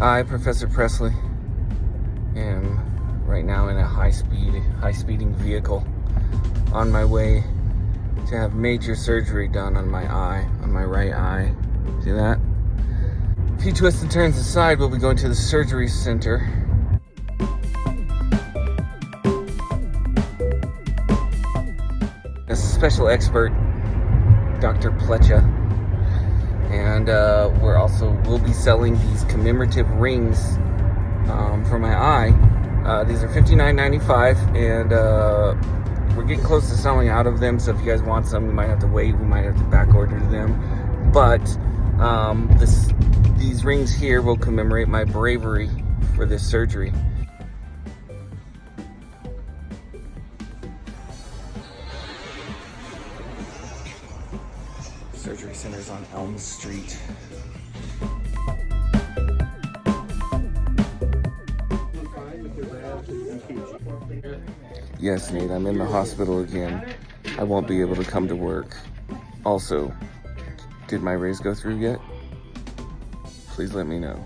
I, Professor Presley, am right now in a high speed, high speeding vehicle on my way to have major surgery done on my eye, on my right eye. See that? A few twists and turns aside, we'll be going to the surgery center. A special expert, Dr. Plecha, and uh, we're also we'll be selling these commemorative rings um, for my eye. Uh, these are $59.95 and uh, we're getting close to selling out of them. So if you guys want some, we might have to wait. We might have to back order them. But um, this, these rings here will commemorate my bravery for this surgery. Surgery centers on Elm Street. Yes, Nate, I'm in the hospital again. I won't be able to come to work. Also, did my raise go through yet? Please let me know.